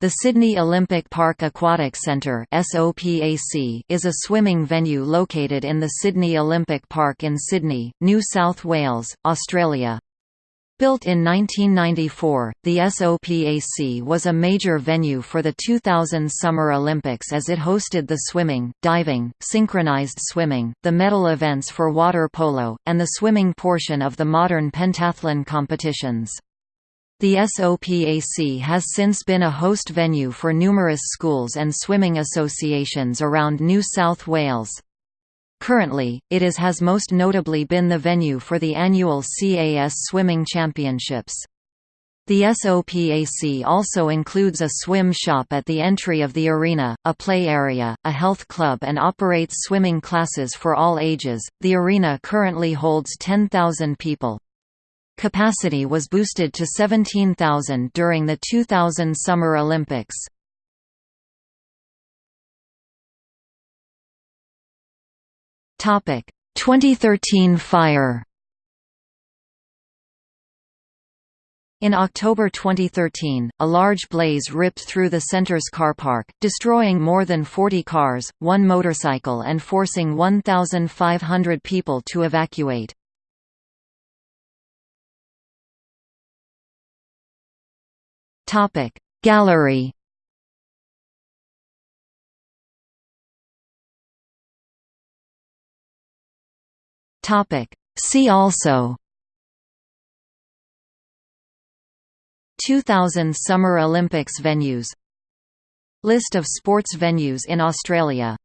The Sydney Olympic Park Aquatic Centre is a swimming venue located in the Sydney Olympic Park in Sydney, New South Wales, Australia. Built in 1994, the SOPAC was a major venue for the 2000 Summer Olympics as it hosted the swimming, diving, synchronized swimming, the medal events for water polo, and the swimming portion of the modern pentathlon competitions. The SOPAC has since been a host venue for numerous schools and swimming associations around New South Wales. Currently, it is has most notably been the venue for the annual CAS Swimming Championships. The SOPAC also includes a swim shop at the entry of the arena, a play area, a health club, and operates swimming classes for all ages. The arena currently holds 10,000 people. Capacity was boosted to 17,000 during the 2000 Summer Olympics. Topic: 2013 fire. In October 2013, a large blaze ripped through the center's car park, destroying more than 40 cars, one motorcycle and forcing 1,500 people to evacuate. Topic. Gallery Topic. See also 2000 Summer Olympics venues. List of sports venues in Australia